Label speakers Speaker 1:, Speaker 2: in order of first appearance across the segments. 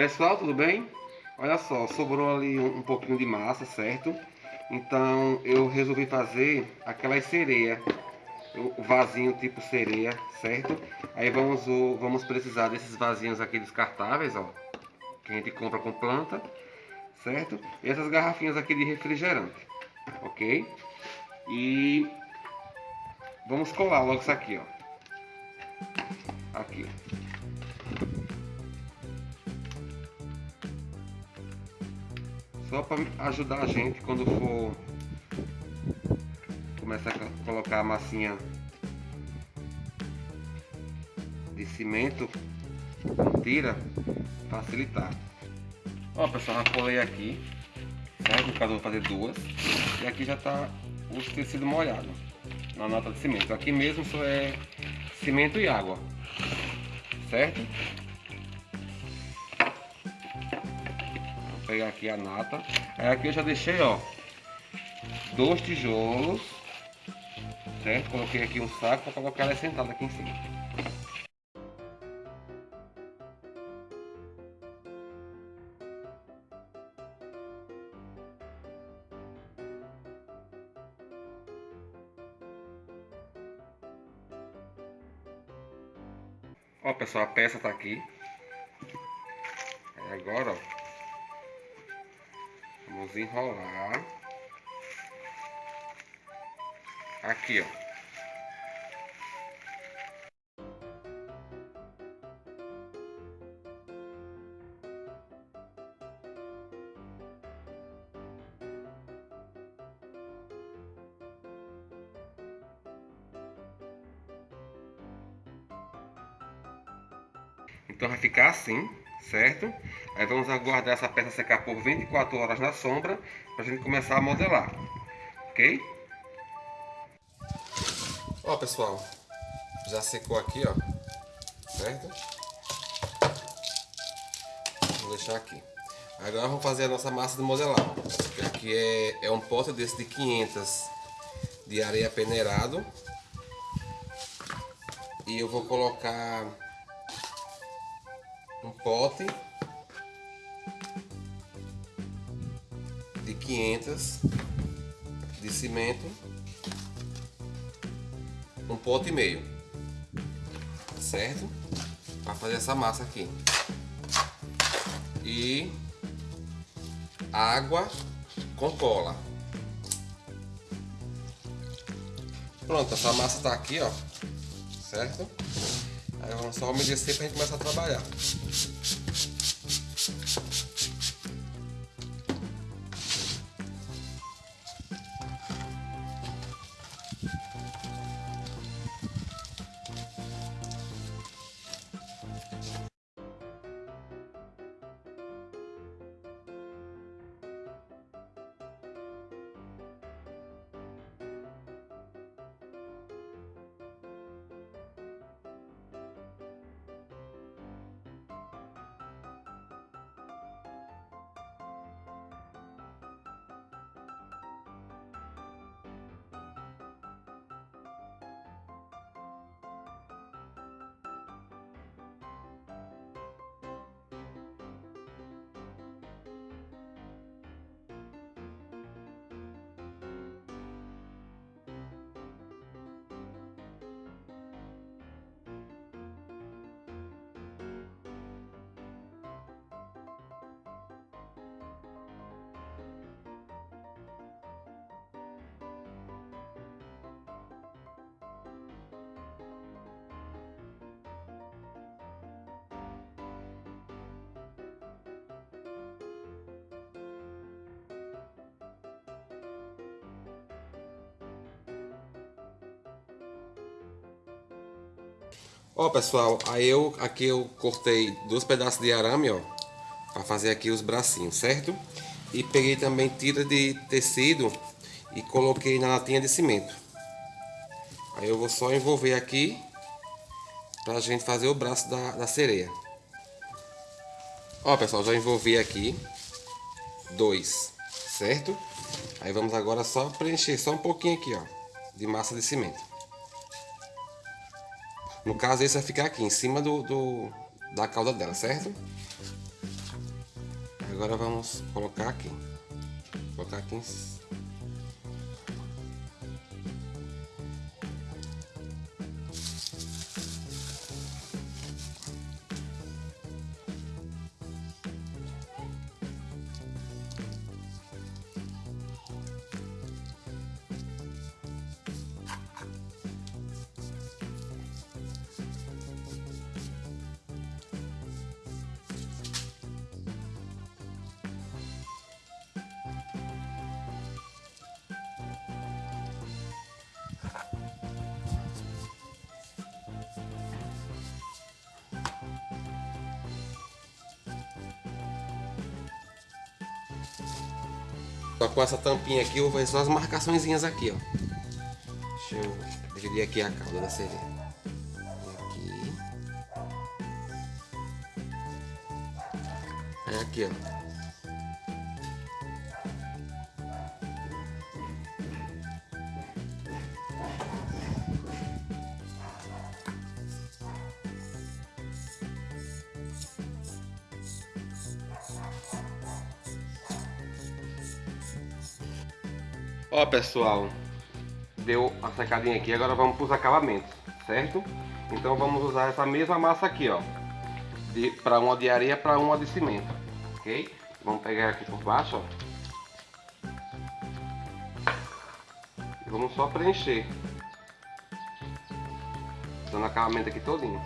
Speaker 1: Pessoal, tudo bem? Olha só, sobrou ali um, um pouquinho de massa, certo? Então eu resolvi fazer aquelas sereia, o vasinho tipo sereia, certo? Aí vamos, vamos precisar desses vasinhos aqui descartáveis, ó, que a gente compra com planta, certo? E essas garrafinhas aqui de refrigerante, ok? E vamos colar logo isso aqui, ó. Aqui. Só para ajudar a gente quando for começar a colocar a massinha de cimento tira facilitar. Ó pessoal já colei aqui certo? no caso eu vou fazer duas. E aqui já está o tecido molhado na nota de cimento. Aqui mesmo só é cimento e água certo pegar aqui a nata. Aí aqui eu já deixei, ó, dois tijolos, certo? Coloquei aqui um saco para colocar ela sentada aqui em cima. Ó pessoal, a peça tá aqui. Agora, ó, Vamos enrolar. Aqui, ó. Então vai ficar assim certo? Aí vamos aguardar essa peça secar por 24 horas na sombra para a gente começar a modelar, ok? Ó pessoal, já secou aqui, ó, certo? Vou deixar aqui. Agora vamos fazer a nossa massa de modelar. Aqui é, é um pote desse de 500 de areia peneirado. E eu vou colocar um pote 500 de cimento, um pote e meio, certo? Para fazer essa massa aqui. E água com cola. Pronto, essa massa está aqui, ó, certo? Aí vamos só umedecer para a gente começar a trabalhar. Ó pessoal, aí eu aqui eu cortei dois pedaços de arame, ó, para fazer aqui os bracinhos, certo? E peguei também tira de tecido e coloquei na latinha de cimento. Aí eu vou só envolver aqui pra gente fazer o braço da, da sereia. Ó pessoal, já envolvi aqui dois, certo? Aí vamos agora só preencher só um pouquinho aqui, ó, de massa de cimento. No caso, esse vai ficar aqui em cima do, do da cauda dela, certo? Agora vamos colocar aqui. Vou colocar aqui em cima Só com essa tampinha aqui, eu vou fazer só as marcaçõezinhas aqui, ó. Deixa eu dividir aqui a cauda da sereia. Aqui. É aqui, ó. Ó pessoal, deu a secadinha aqui, agora vamos para os acabamentos, certo? Então vamos usar essa mesma massa aqui, ó, para uma de areia para uma de cimento, ok? Vamos pegar aqui por baixo, ó. E vamos só preencher, dando acabamento aqui todinho.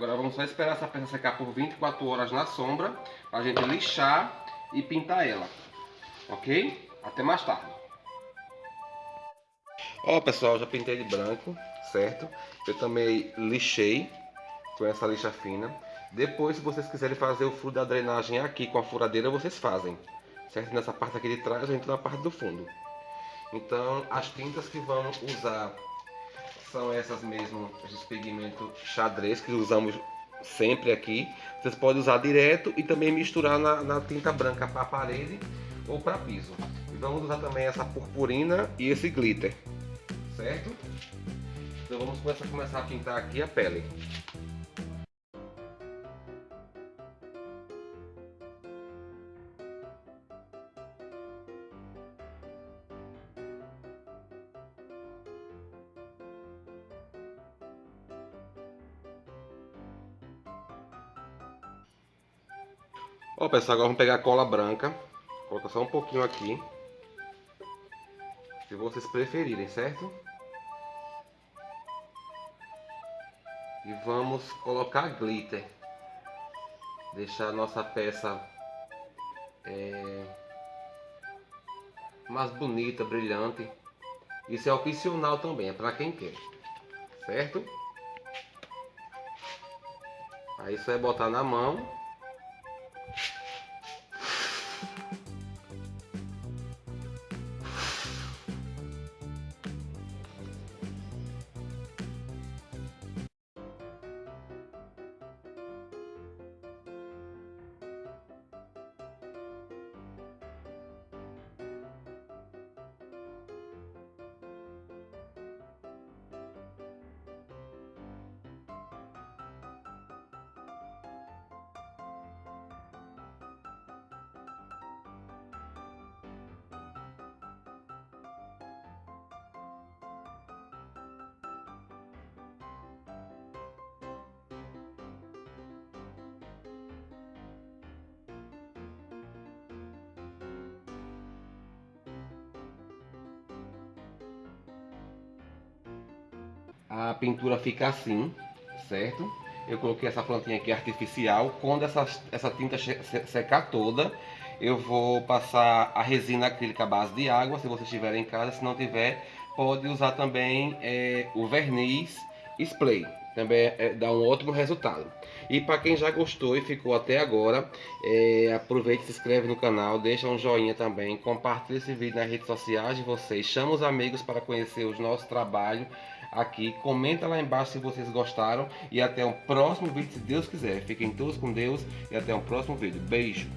Speaker 1: Agora vamos só esperar essa peça secar por 24 horas na sombra, para a gente lixar e pintar ela, ok? Até mais tarde. Ó pessoal, já pintei de branco, certo? Eu também lixei com essa lixa fina. Depois, se vocês quiserem fazer o furo da drenagem aqui com a furadeira, vocês fazem. Certo? Nessa parte aqui de trás, a gente na parte do fundo. Então, as tintas que vamos usar são essas mesmo, esses pigmentos xadrez que usamos sempre aqui. Vocês podem usar direto e também misturar na, na tinta branca para parede ou para piso. E vamos usar também essa purpurina e esse glitter, certo? Então vamos começar, começar a pintar aqui a pele. Ó pessoal, agora vamos pegar a cola branca. Coloca só um pouquinho aqui. Se vocês preferirem, certo? E vamos colocar glitter. Deixar a nossa peça é, mais bonita, brilhante. Isso é opcional também, é para quem quer. Certo? Aí isso é botar na mão a pintura fica assim, certo? Eu coloquei essa plantinha aqui artificial, quando essa, essa tinta secar toda, eu vou passar a resina acrílica à base de água, se você estiver em casa, se não tiver, pode usar também é, o verniz spray, também é, dá um ótimo resultado. E para quem já gostou e ficou até agora, é, aproveite, se inscreve no canal, deixa um joinha também, compartilhe esse vídeo nas redes sociais de vocês, chama os amigos para conhecer o nosso trabalho aqui, comenta lá embaixo se vocês gostaram e até o próximo vídeo, se Deus quiser. Fiquem todos com Deus e até o próximo vídeo. Beijo!